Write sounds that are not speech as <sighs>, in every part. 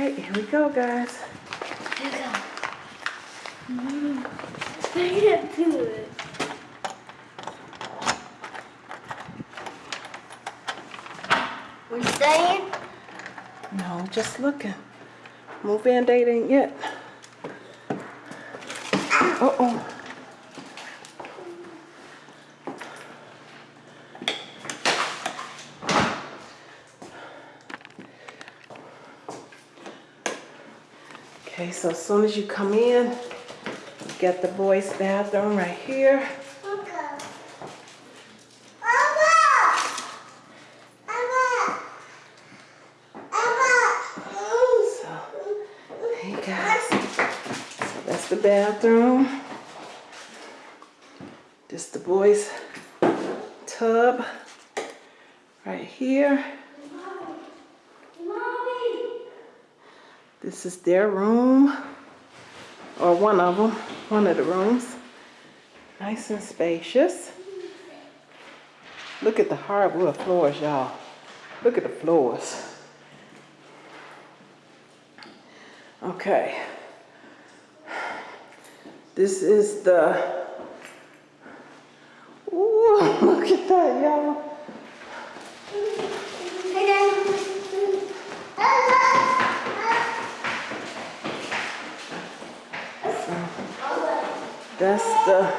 right, here we go, guys. Here we go. Mm-hmm. Bring it to it. We're staying? No, just looking. Move Band-Aid ain't yet. Uh-oh. Okay, so as soon as you come in, you get the boys' bathroom right here. So, hey guys, so that's the bathroom. This the boys' tub right here. This is their room, or one of them, one of the rooms. Nice and spacious. Look at the hardwood floors, y'all. Look at the floors. Okay. This is the, ooh, <laughs> look at that, y'all. That's the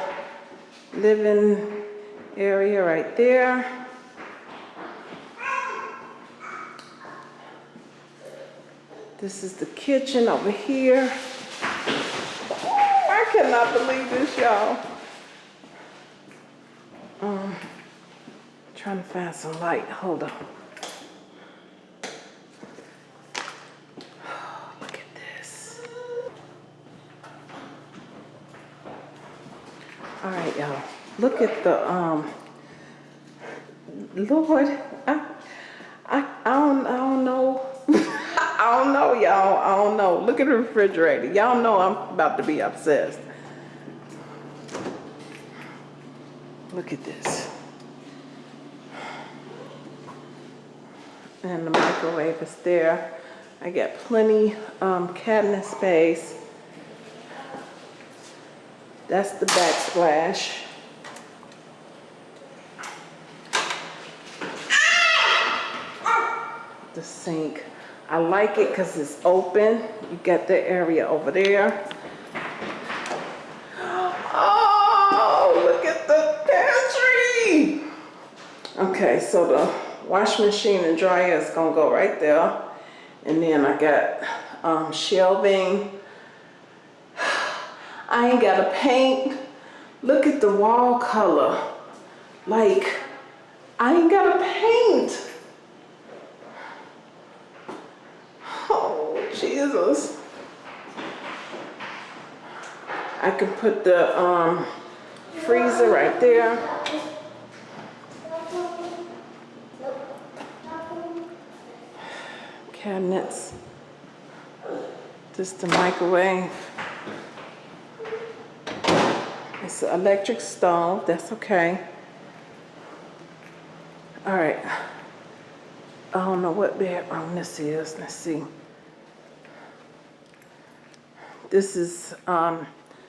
living area there. This is the kitchen over here. I cannot believe this, y'all. Um, trying to find some light. Hold on. <sighs> Look at this. All right, y'all. Look at the um. Lord, I, I, I don't, I don't know. <laughs> I don't know, y'all. I don't know. Look at the refrigerator. Y'all know I'm about to be obsessed. Look at this. And the microwave is there. I got plenty um, cabinet space. That's the backsplash. The sink. I like it because it's open. You got the area over there. Oh, look at the pantry. Okay, so the wash machine and dryer is gonna go right there. And then I got um, shelving. <sighs> I ain't got to paint. Look at the wall color. Like, I ain't got to paint. Oh, Jesus. I could put the um, freezer right there. Cabinets. Just the microwave. It's an electric stove, that's okay. All right. I don't know what bedroom this is, let's see. This is um,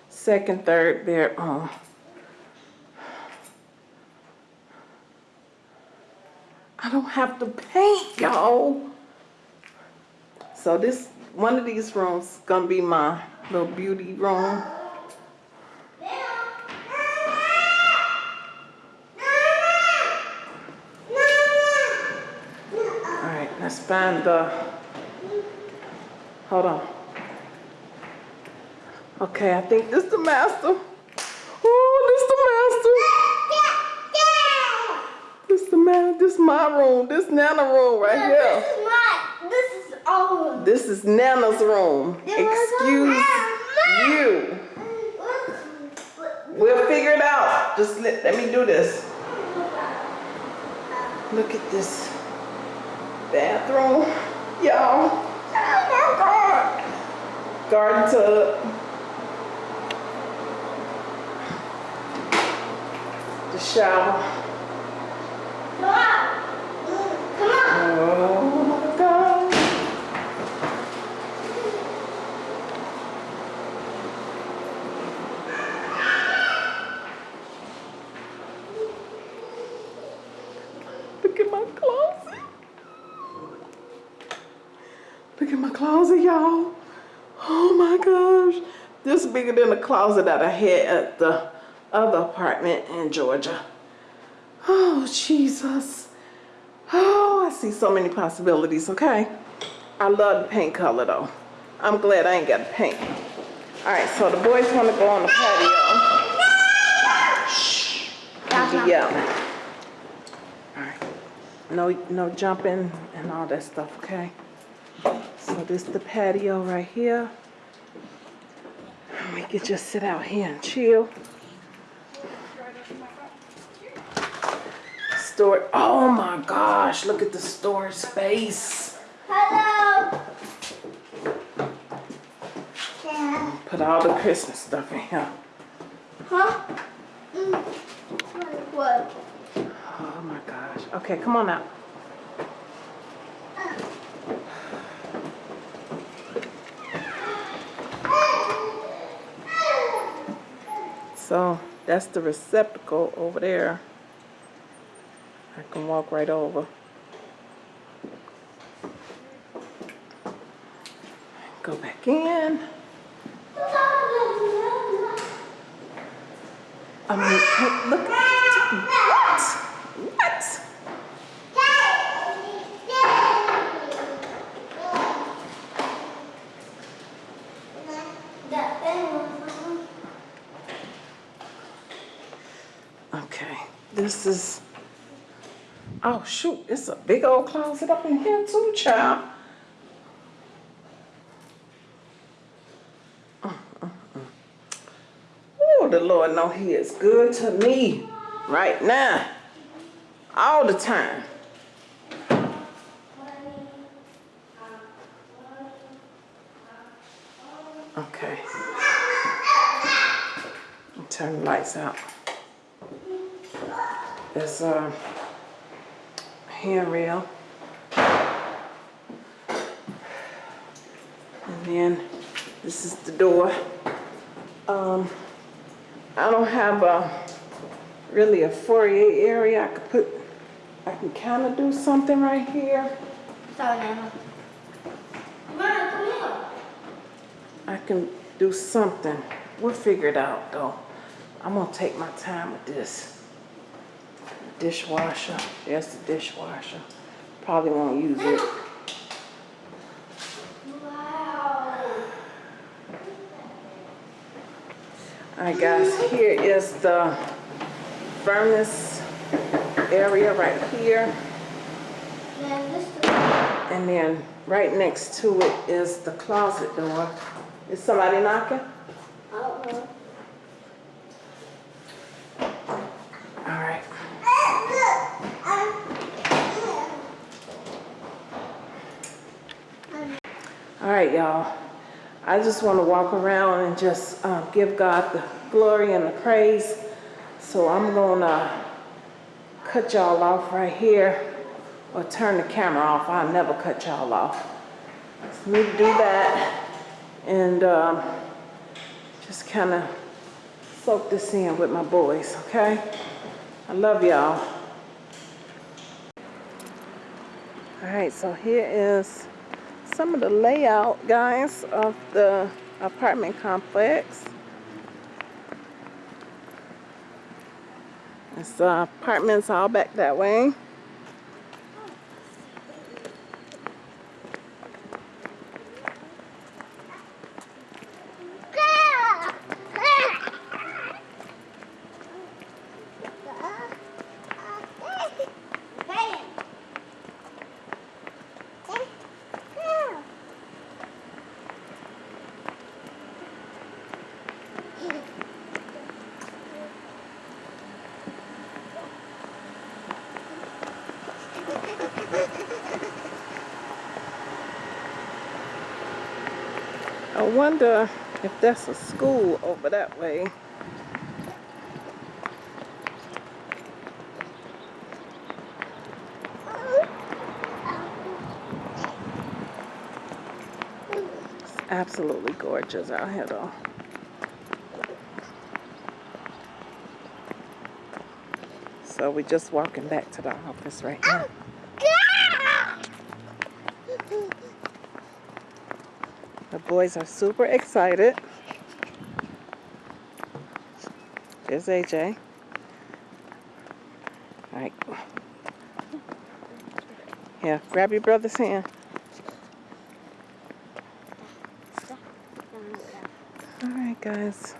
second, third bedroom. I don't have to paint, y'all. So this, one of these rooms gonna be my little beauty room. All right, let's find the, hold on. Okay, I think this the master. Ooh, this the master. This the man, this my room, this Nana room right here. This is my, this is all. This is Nana's room. Excuse you. We'll figure it out. Just let, let me do this. Look at this bathroom, y'all. Oh my God. Garden tub. shower. Come on. Oh my God. Look at my closet. Look at my closet, y'all. Oh my gosh. This bigger than the closet that I had at the other apartment in Georgia. Oh, Jesus. Oh, I see so many possibilities, okay? I love the paint color though. I'm glad I ain't got to paint. All right, so the boys want to go on the patio. Shh. Be yelling. All right. No, no jumping and all that stuff, okay? So this the patio right here. We could just sit out here and chill. Store. Oh my gosh! Look at the storage space. Hello. Yeah. Put all the Christmas stuff in here. Huh? Mm. What? Oh my gosh. Okay, come on out. So that's the receptacle over there. I can walk right over. Go back in. I mean, look. What? What? Okay, this is. Oh shoot! It's a big old closet up in here too, child. Oh, the Lord know He is good to me right now, all the time. Okay. Turn the lights out. There's a handrail. And then this is the door. Um, I don't have a really a foyer area. I could put, I can kind of do something right here. Sorry, Nana. Mama, come here. I can do something. We'll figure it out though. I'm gonna take my time with this. Dishwasher, there's the dishwasher. Probably won't use it. Wow. All right guys, here is the furnace area right here. Then this is And then right next to it is the closet door. Is somebody knocking? I don't know. Right, y'all. I just want to walk around and just um, give God the glory and the praise. So I'm going to cut y'all off right here or turn the camera off. I'll never cut y'all off. So me do that and um, just kind of soak this in with my boys, okay? I love y'all. All right, so here is some of the layout, guys, of the apartment complex. It's uh, apartments all back that way. I wonder if that's a school over that way. It's absolutely gorgeous out here though. So we're just walking back to the office right now. The boys are super excited. There's AJ. All right. Yeah, grab your brother's hand. All right, guys.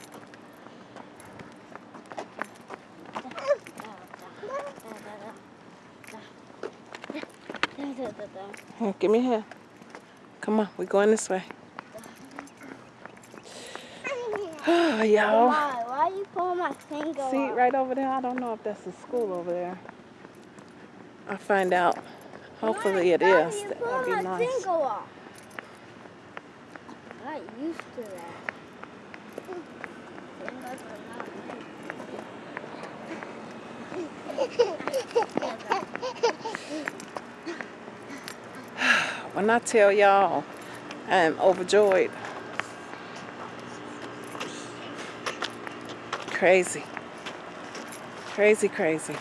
Here, give me hand. Come on, we're going this way. Oh, y'all. Why? Oh, why you pulling my finger See off? right over there? I don't know if that's the school over there. I'll find out. Hopefully it Why is. That would be nice. finger off? I'm not used to that. Are <sighs> When I tell y'all, I am overjoyed. Crazy. Crazy, crazy.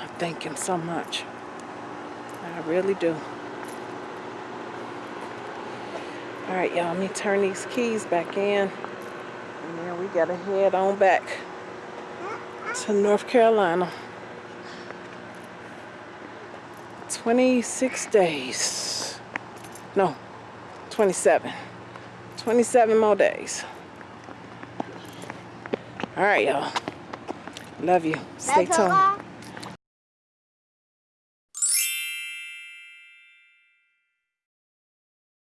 I thank him so much. I really do. All right, y'all, let me turn these keys back in. And then we gotta head on back to North Carolina. 26 days. No, 27. 27 more days. All right, y'all. Love you. Stay tuned.